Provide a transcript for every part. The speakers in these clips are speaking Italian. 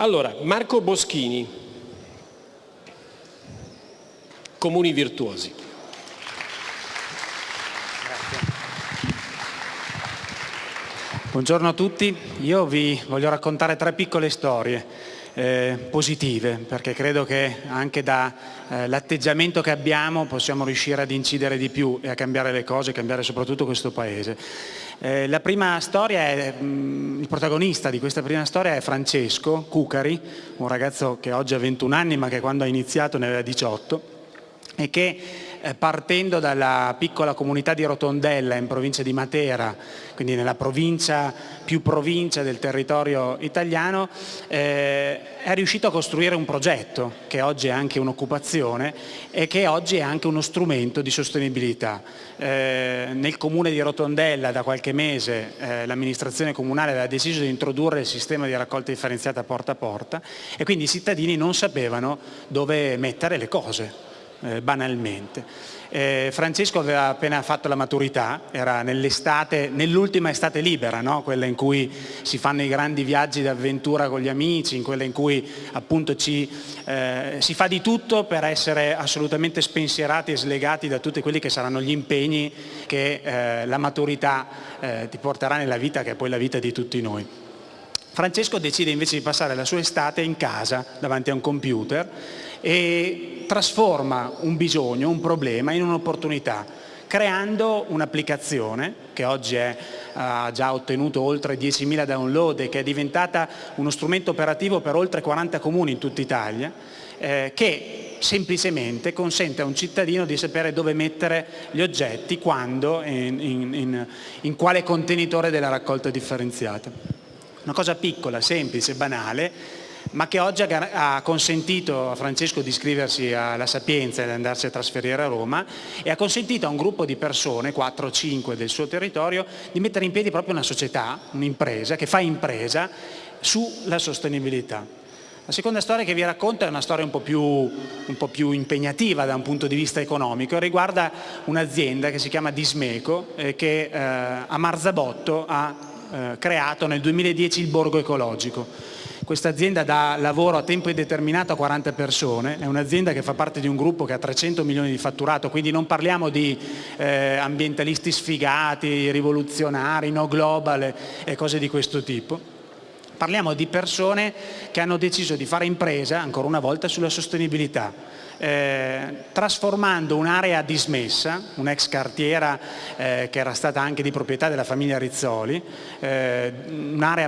Allora, Marco Boschini, Comuni Virtuosi. Buongiorno a tutti, io vi voglio raccontare tre piccole storie eh, positive perché credo che anche dall'atteggiamento eh, che abbiamo possiamo riuscire ad incidere di più e a cambiare le cose, cambiare soprattutto questo Paese. Eh, la prima storia è, mh, mm, il protagonista di questa prima storia è Francesco Cucari, un ragazzo che oggi ha 21 anni ma che quando ha iniziato ne aveva 18 e che partendo dalla piccola comunità di Rotondella in provincia di Matera, quindi nella provincia più provincia del territorio italiano, eh, è riuscito a costruire un progetto che oggi è anche un'occupazione e che oggi è anche uno strumento di sostenibilità. Eh, nel comune di Rotondella da qualche mese eh, l'amministrazione comunale aveva deciso di introdurre il sistema di raccolta differenziata porta a porta e quindi i cittadini non sapevano dove mettere le cose eh, banalmente. Eh, Francesco aveva appena fatto la maturità, era nell'estate, nell'ultima estate libera, no? quella in cui si fanno i grandi viaggi d'avventura con gli amici, in quella in cui appunto ci, eh, si fa di tutto per essere assolutamente spensierati e slegati da tutti quelli che saranno gli impegni che eh, la maturità eh, ti porterà nella vita, che è poi la vita di tutti noi. Francesco decide invece di passare la sua estate in casa davanti a un computer e trasforma un bisogno, un problema in un'opportunità creando un'applicazione che oggi ha già ottenuto oltre 10.000 download e che è diventata uno strumento operativo per oltre 40 comuni in tutta Italia eh, che semplicemente consente a un cittadino di sapere dove mettere gli oggetti, quando, in, in, in, in quale contenitore della raccolta differenziata. Una cosa piccola, semplice, banale, ma che oggi ha consentito a Francesco di iscriversi alla Sapienza e di andarsi a trasferire a Roma e ha consentito a un gruppo di persone, 4 o 5 del suo territorio, di mettere in piedi proprio una società, un'impresa, che fa impresa sulla sostenibilità. La seconda storia che vi racconto è una storia un po, più, un po' più, impegnativa da un punto di vista economico e riguarda un'azienda che si chiama Dismeco e che eh, a Marzabotto ha eh, creato nel 2010 il Borgo Ecologico questa azienda dà lavoro a tempo indeterminato a 40 persone, è un'azienda che fa parte di un gruppo che ha 300 milioni di fatturato, quindi non parliamo di eh, ambientalisti sfigati, rivoluzionari, no global e cose di questo tipo. Parliamo di persone che hanno deciso di fare impresa, ancora una volta, sulla sostenibilità eh, trasformando un'area dismessa, un'ex cartiera eh, che era stata anche di proprietà della famiglia Rizzoli, eh,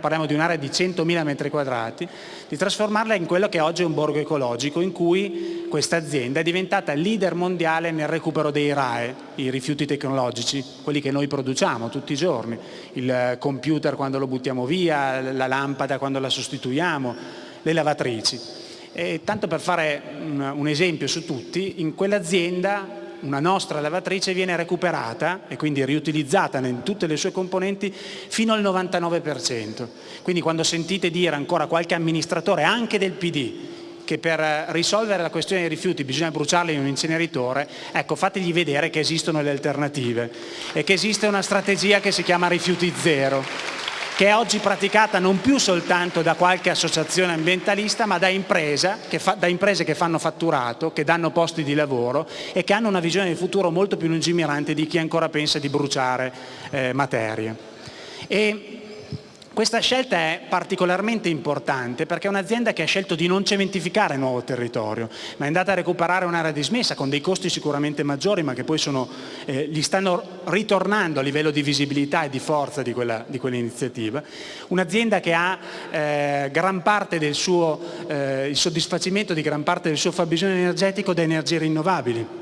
parliamo di un'area di 100.000 metri quadrati, di trasformarla in quello che oggi è un borgo ecologico in cui questa azienda è diventata leader mondiale nel recupero dei RAE, i rifiuti tecnologici, quelli che noi produciamo tutti i giorni, il computer quando lo buttiamo via, la lampada quando la sostituiamo, le lavatrici. E tanto per fare un, un esempio su tutti, in quell'azienda una nostra lavatrice viene recuperata e quindi riutilizzata in tutte le sue componenti fino al 99%. Quindi quando sentite dire ancora qualche amministratore, anche del PD, che per risolvere la questione dei rifiuti bisogna bruciarli in un inceneritore, ecco fategli vedere che esistono le alternative e che esiste una strategia che si chiama rifiuti zero che è oggi praticata non più soltanto da qualche associazione ambientalista ma da, impresa, che fa, da imprese che fanno fatturato, che danno posti di lavoro e che hanno una visione di futuro molto più lungimirante di chi ancora pensa di bruciare eh, materie. E questa scelta è particolarmente importante perché è un'azienda che ha scelto di non cementificare nuovo territorio, ma è andata a recuperare un'area dismessa con dei costi sicuramente maggiori ma che poi sono, eh, gli stanno ritornando a livello di visibilità e di forza di quell'iniziativa. Quell un'azienda che ha eh, suo, eh, il soddisfacimento di gran parte del suo fabbisogno energetico da energie rinnovabili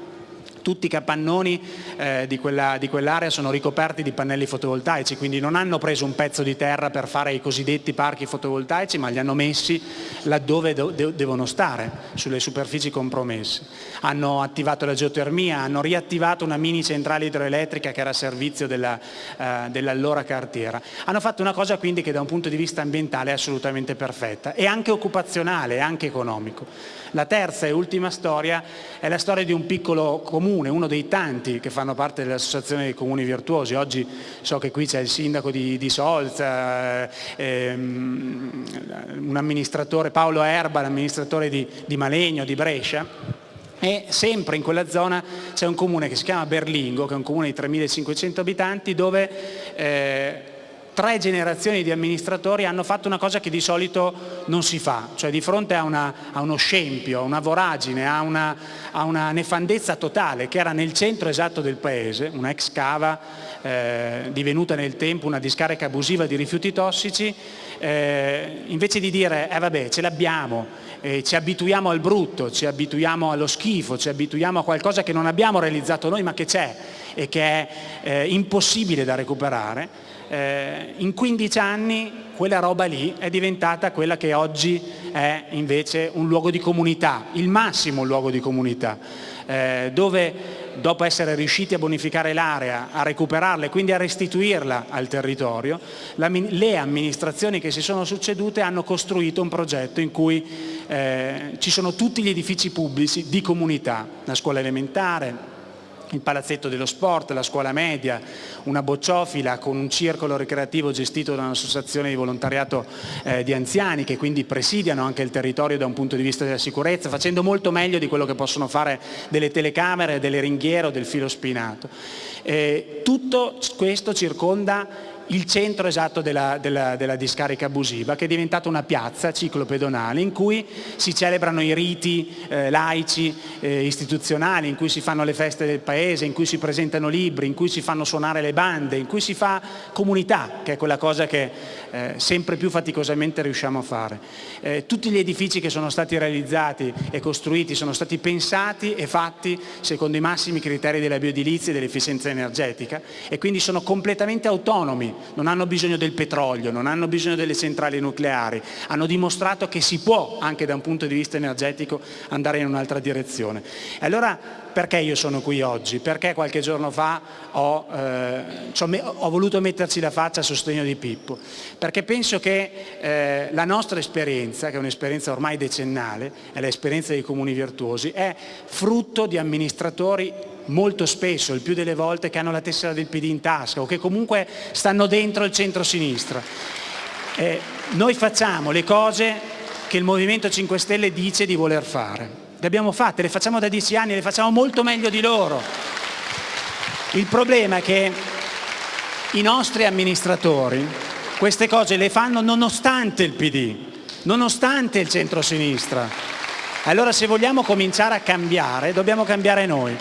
tutti i capannoni eh, di quell'area quell sono ricoperti di pannelli fotovoltaici, quindi non hanno preso un pezzo di terra per fare i cosiddetti parchi fotovoltaici, ma li hanno messi laddove de devono stare, sulle superfici compromesse. Hanno attivato la geotermia, hanno riattivato una mini centrale idroelettrica che era a servizio dell'allora dell cartiera. Hanno fatto una cosa quindi che da un punto di vista ambientale è assolutamente perfetta e anche occupazionale, anche economico. La terza e ultima storia è la storia di un piccolo comune comune, uno dei tanti che fanno parte dell'Associazione dei Comuni Virtuosi. Oggi so che qui c'è il sindaco di, di Solza, ehm, un amministratore, Paolo Erba, l'amministratore di, di Malegno, di Brescia, e sempre in quella zona c'è un comune che si chiama Berlingo, che è un comune di 3.500 abitanti, dove eh, tre generazioni di amministratori hanno fatto una cosa che di solito non si fa, cioè di fronte a, una, a uno scempio, a una voragine, a una, a una, nefandezza totale che era nel centro esatto del paese, una ex cava eh, divenuta nel tempo una discarica abusiva di rifiuti tossici, eh, invece di dire eh vabbè ce l'abbiamo, eh, ci abituiamo al brutto, ci abituiamo allo schifo, ci abituiamo a qualcosa che non abbiamo realizzato noi ma che c'è e che è eh, impossibile da recuperare, eh, in 15 anni quella roba lì è diventata quella che oggi è invece un luogo di comunità, il massimo luogo di comunità, eh, dove dopo essere riusciti a bonificare l'area, a recuperarla e quindi a restituirla al territorio, la, le amministrazioni che si sono succedute hanno costruito un progetto in cui eh, ci sono tutti gli edifici pubblici di comunità, la scuola elementare, il palazzetto dello sport, la scuola media, una bocciofila con un circolo ricreativo gestito da un'associazione di volontariato eh, di anziani che quindi presidiano anche il territorio da un punto di vista della sicurezza, facendo molto meglio di quello che possono fare delle telecamere, delle ringhiere o del filo spinato. Eh, tutto questo circonda il centro esatto della, della, della, discarica abusiva che è diventata una piazza ciclopedonale in cui si celebrano i riti eh, laici eh, istituzionali, in cui si fanno le feste del paese, in cui si presentano libri, in cui si fanno suonare le bande, in cui si fa comunità, che è quella cosa che eh, sempre più faticosamente riusciamo a fare. Eh, tutti gli edifici che sono stati realizzati e costruiti sono stati pensati e fatti secondo i massimi criteri della bioedilizia e dell'efficienza energetica e quindi sono completamente autonomi non hanno bisogno del petrolio, non hanno bisogno delle centrali nucleari, hanno dimostrato che si può anche da un punto di vista energetico andare in un'altra direzione. E allora perché io sono qui oggi? Perché qualche giorno fa ho, eh, ho voluto metterci la faccia a sostegno di Pippo? Perché penso che eh, la nostra esperienza, che è un'esperienza ormai decennale, è l'esperienza dei comuni virtuosi, è frutto di amministratori molto spesso, il più delle volte, che hanno la tessera del PD in tasca o che comunque stanno dentro il centro-sinistra. Eh, noi facciamo le cose che il Movimento 5 Stelle dice di voler fare. Le abbiamo fatte, le facciamo da dieci anni, le facciamo molto meglio di loro. Il problema è che i nostri amministratori queste cose le fanno nonostante il PD, nonostante il centro-sinistra. Allora se vogliamo cominciare a cambiare, dobbiamo cambiare noi.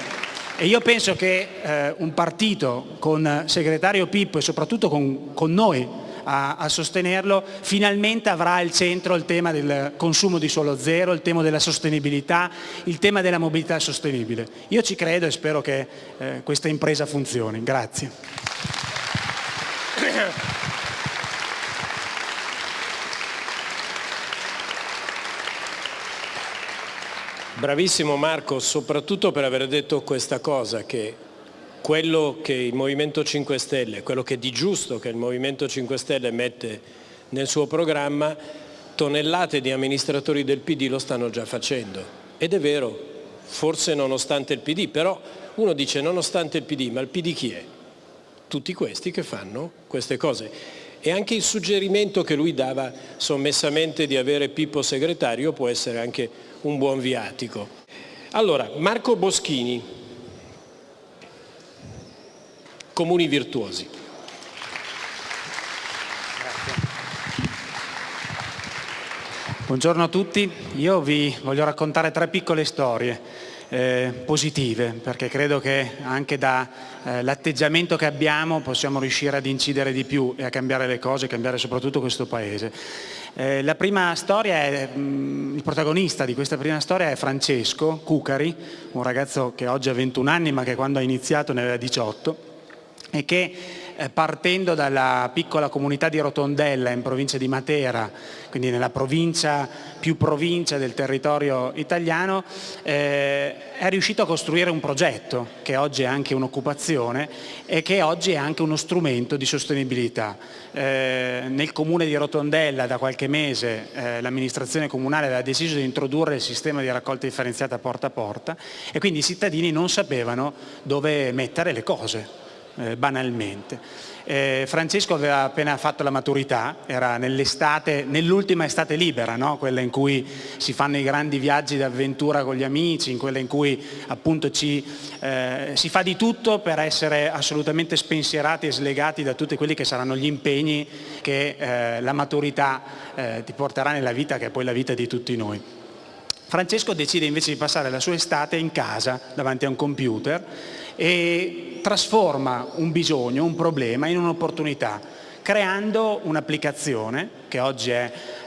E io penso che eh, un partito con segretario Pippo e soprattutto con, con noi a, a, sostenerlo, finalmente avrà al centro il tema del consumo di suolo zero, il tema della sostenibilità, il tema della mobilità sostenibile. Io ci credo e spero che eh, questa impresa funzioni. Grazie. Bravissimo Marco, soprattutto per aver detto questa cosa, che quello che il Movimento 5 Stelle, quello che di giusto che il Movimento 5 Stelle mette nel suo programma, tonnellate di amministratori del PD lo stanno già facendo. Ed è vero, forse nonostante il PD, però uno dice nonostante il PD, ma il PD chi è? Tutti questi che fanno queste cose. E anche il suggerimento che lui dava sommessamente di avere Pippo segretario può essere anche un buon viatico. Allora, Marco Boschini, Comuni Virtuosi. Buongiorno a tutti, io vi voglio raccontare tre piccole storie. Eh, positive, perché credo che anche dall'atteggiamento eh, che abbiamo possiamo riuscire ad incidere di più e a cambiare le cose, cambiare soprattutto questo Paese. Eh, la prima storia è, mh, mm, il protagonista di questa prima storia è Francesco Cucari, un ragazzo che oggi ha 21 anni ma che quando ha iniziato ne aveva 18 e che eh, partendo dalla piccola comunità di Rotondella in provincia di Matera, quindi nella provincia più provincia del territorio italiano, eh, è riuscito a costruire un progetto che oggi è anche un'occupazione e che oggi è anche uno strumento di sostenibilità. Eh, nel comune di Rotondella da qualche mese eh, l'amministrazione comunale aveva deciso di introdurre il sistema di raccolta differenziata porta a porta e quindi i cittadini non sapevano dove mettere le cose, eh, banalmente. Eh, Francesco aveva appena fatto la maturità, era nell'estate, nell'ultima estate libera, no? quella in cui si fanno i grandi viaggi d'avventura con gli amici, in quella in cui appunto ci, eh, si fa di tutto per essere assolutamente spensierati e slegati da tutti quelli che saranno gli impegni che eh, la maturità eh, ti porterà nella vita, che è poi la vita di tutti noi. Francesco decide invece di passare la sua estate in casa davanti a un computer e trasforma un bisogno, un problema in un'opportunità creando un'applicazione che oggi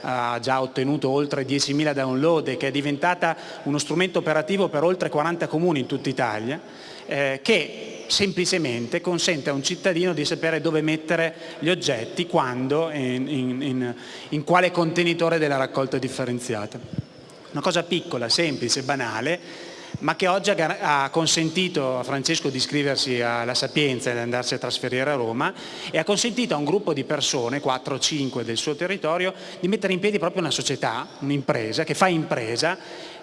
ha già ottenuto oltre 10.000 download e che è diventata uno strumento operativo per oltre 40 comuni in tutta Italia eh, che semplicemente consente a un cittadino di sapere dove mettere gli oggetti, quando, in, in, in, in quale contenitore della raccolta differenziata. Una cosa piccola, semplice, banale, ma che oggi ha consentito a Francesco di iscriversi alla Sapienza ed andarsi a trasferire a Roma e ha consentito a un gruppo di persone, 4 o 5 del suo territorio, di mettere in piedi proprio una società, un'impresa, che fa impresa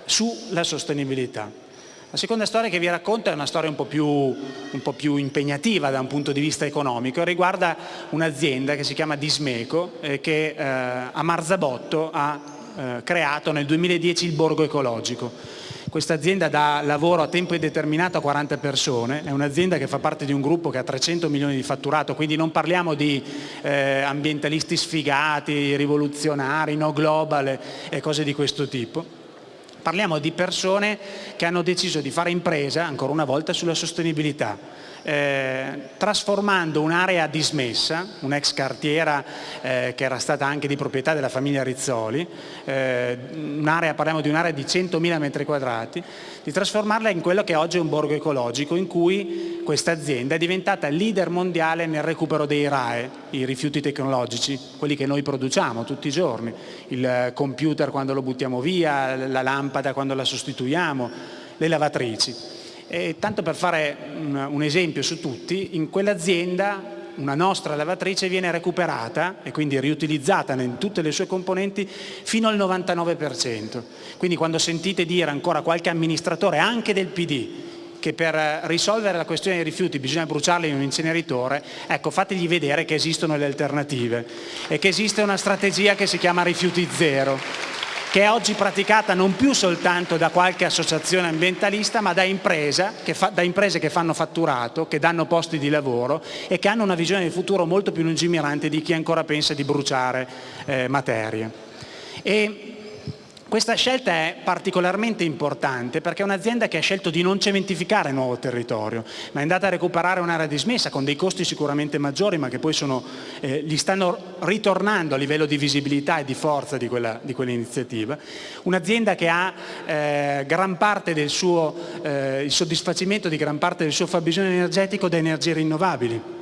sulla sostenibilità. La seconda storia che vi racconto è una storia un po, più, un po' più, impegnativa da un punto di vista economico, riguarda un'azienda che si chiama Dismeco eh, che eh, a Marzabotto ha eh, creato nel 2010 il Borgo Ecologico questa azienda dà lavoro a tempo indeterminato a 40 persone, è un'azienda che fa parte di un gruppo che ha 300 milioni di fatturato, quindi non parliamo di eh, ambientalisti sfigati, rivoluzionari, no global e cose di questo tipo. Parliamo di persone che hanno deciso di fare impresa, ancora una volta, sulla sostenibilità eh, trasformando un'area dismessa, un'ex cartiera eh, che era stata anche di proprietà della famiglia Rizzoli, eh, parliamo di un'area di 100.000 metri quadrati, di trasformarla in quello che oggi è un borgo ecologico in cui questa azienda è diventata leader mondiale nel recupero dei RAE, i rifiuti tecnologici, quelli che noi produciamo tutti i giorni, il computer quando lo buttiamo via, la lampada quando la sostituiamo, le lavatrici. E tanto per fare un, un esempio su tutti, in quell'azienda una nostra lavatrice viene recuperata e quindi riutilizzata in tutte le sue componenti fino al 99%. Quindi quando sentite dire ancora qualche amministratore, anche del PD, che per risolvere la questione dei rifiuti bisogna bruciarli in un inceneritore, ecco fategli vedere che esistono le alternative e che esiste una strategia che si chiama rifiuti zero che è oggi praticata non più soltanto da qualche associazione ambientalista ma da, che fa, da imprese che fanno fatturato, che danno posti di lavoro e che hanno una visione del futuro molto più lungimirante di chi ancora pensa di bruciare eh, materie. E questa scelta è particolarmente importante perché è un'azienda che ha scelto di non cementificare nuovo territorio, ma è andata a recuperare un'area dismessa con dei costi sicuramente maggiori, ma che poi sono, eh, gli stanno ritornando a livello di visibilità e di forza di, quell'iniziativa. Un'azienda che ha eh, suo, eh, il soddisfacimento di gran parte del suo fabbisogno energetico da energie rinnovabili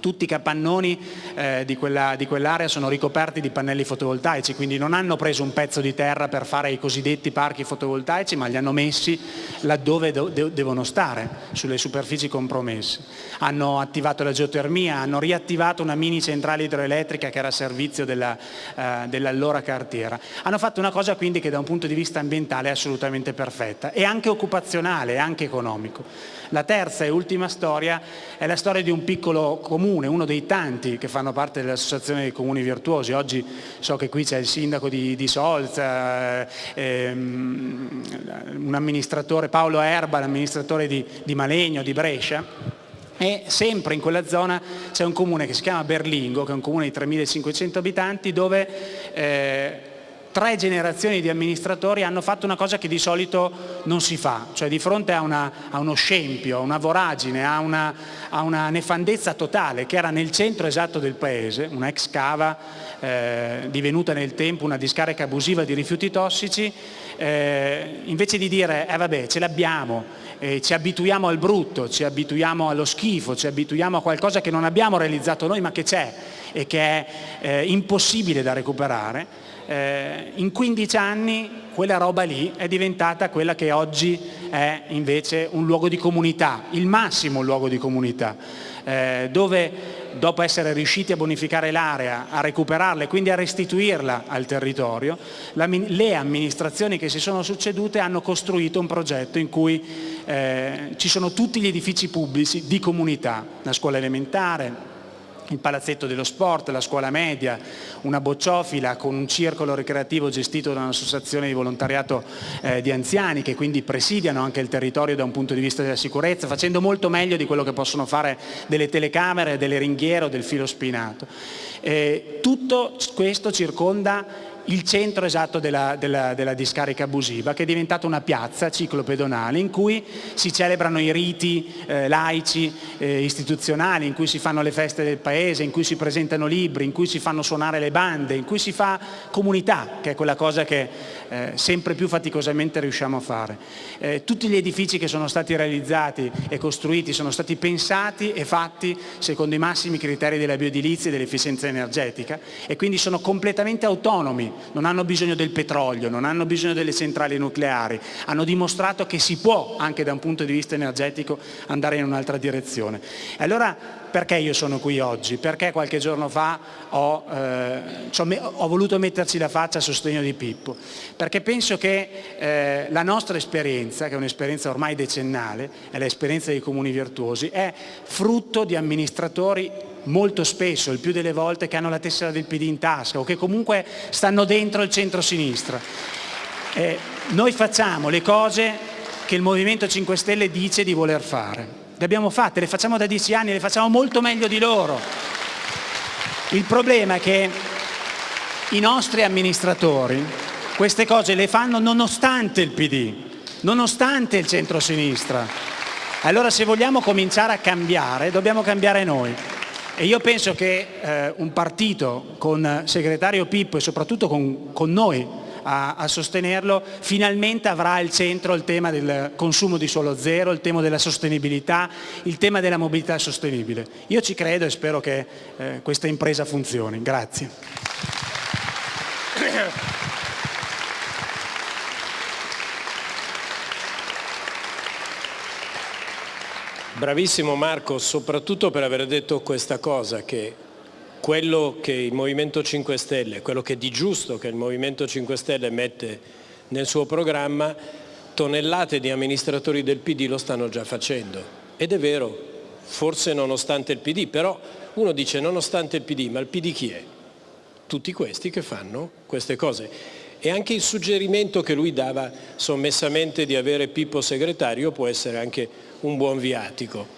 tutti i capannoni eh, di quell'area quell sono ricoperti di pannelli fotovoltaici, quindi non hanno preso un pezzo di terra per fare i cosiddetti parchi fotovoltaici, ma li hanno messi laddove de devono stare, sulle superfici compromesse. Hanno attivato la geotermia, hanno riattivato una mini centrale idroelettrica che era a servizio dell'allora eh, dell cartiera. Hanno fatto una cosa quindi che da un punto di vista ambientale è assolutamente perfetta e anche occupazionale, e anche economico. La terza e ultima storia è la storia di un piccolo comune, uno dei tanti che fanno parte dell'Associazione dei Comuni Virtuosi. Oggi so che qui c'è il sindaco di, di Solza, ehm, un amministratore, Paolo Erba, l'amministratore di, di Malegno, di Brescia, e sempre in quella zona c'è un comune che si chiama Berlingo, che è un comune di 3.500 abitanti, dove eh, tre generazioni di amministratori hanno fatto una cosa che di solito non si fa, cioè di fronte a, una, a uno scempio, a una voragine, a una, a una, nefandezza totale che era nel centro esatto del paese, una ex cava eh, divenuta nel tempo una discarica abusiva di rifiuti tossici, eh, invece di dire eh vabbè ce l'abbiamo, eh, ci abituiamo al brutto, ci abituiamo allo schifo, ci abituiamo a qualcosa che non abbiamo realizzato noi ma che c'è e che è eh, impossibile da recuperare, eh, in 15 anni quella roba lì è diventata quella che oggi è invece un luogo di comunità, il massimo luogo di comunità, eh, dove dopo essere riusciti a bonificare l'area, a recuperarla e quindi a restituirla al territorio, le amministrazioni che si sono succedute hanno costruito un progetto in cui eh, ci sono tutti gli edifici pubblici di comunità, la scuola elementare, il palazzetto dello sport, la scuola media, una bocciofila con un circolo ricreativo gestito da un'associazione di volontariato eh, di anziani che quindi presidiano anche il territorio da un punto di vista della sicurezza, facendo molto meglio di quello che possono fare delle telecamere, delle ringhiere o del filo spinato. Eh, tutto questo circonda il centro esatto della, della, della, discarica abusiva che è diventata una piazza ciclopedonale in cui si celebrano i riti eh, laici eh, istituzionali, in cui si fanno le feste del paese, in cui si presentano libri, in cui si fanno suonare le bande, in cui si fa comunità, che è quella cosa che eh, sempre più faticosamente riusciamo a fare. Eh, tutti gli edifici che sono stati realizzati e costruiti sono stati pensati e fatti secondo i massimi criteri della bioedilizia e dell'efficienza energetica e quindi sono completamente autonomi non hanno bisogno del petrolio, non hanno bisogno delle centrali nucleari, hanno dimostrato che si può anche da un punto di vista energetico andare in un'altra direzione. Allora perché io sono qui oggi? Perché qualche giorno fa ho, eh, ho voluto metterci la faccia a sostegno di Pippo? Perché penso che eh, la nostra esperienza, che è un'esperienza ormai decennale, è l'esperienza dei comuni virtuosi, è frutto di amministratori molto spesso, il più delle volte, che hanno la tessera del PD in tasca o che comunque stanno dentro il centro-sinistra. Eh, noi facciamo le cose che il Movimento 5 Stelle dice di voler fare. Le abbiamo fatte, le facciamo da dieci anni, le facciamo molto meglio di loro. Il problema è che i nostri amministratori queste cose le fanno nonostante il PD, nonostante il centro-sinistra. Allora se vogliamo cominciare a cambiare, dobbiamo cambiare noi. E io penso che eh, un partito con segretario Pippo e soprattutto con, con noi a, a, sostenerlo, finalmente avrà al centro il tema del consumo di suolo zero, il tema della sostenibilità, il tema della mobilità sostenibile. Io ci credo e spero che eh, questa impresa funzioni. Grazie. Bravissimo Marco, soprattutto per aver detto questa cosa, che quello che il Movimento 5 Stelle, quello che di giusto che il Movimento 5 Stelle mette nel suo programma, tonnellate di amministratori del PD lo stanno già facendo. Ed è vero, forse nonostante il PD, però uno dice nonostante il PD, ma il PD chi è? Tutti questi che fanno queste cose. E anche il suggerimento che lui dava sommessamente di avere Pippo segretario può essere anche un buon viatico.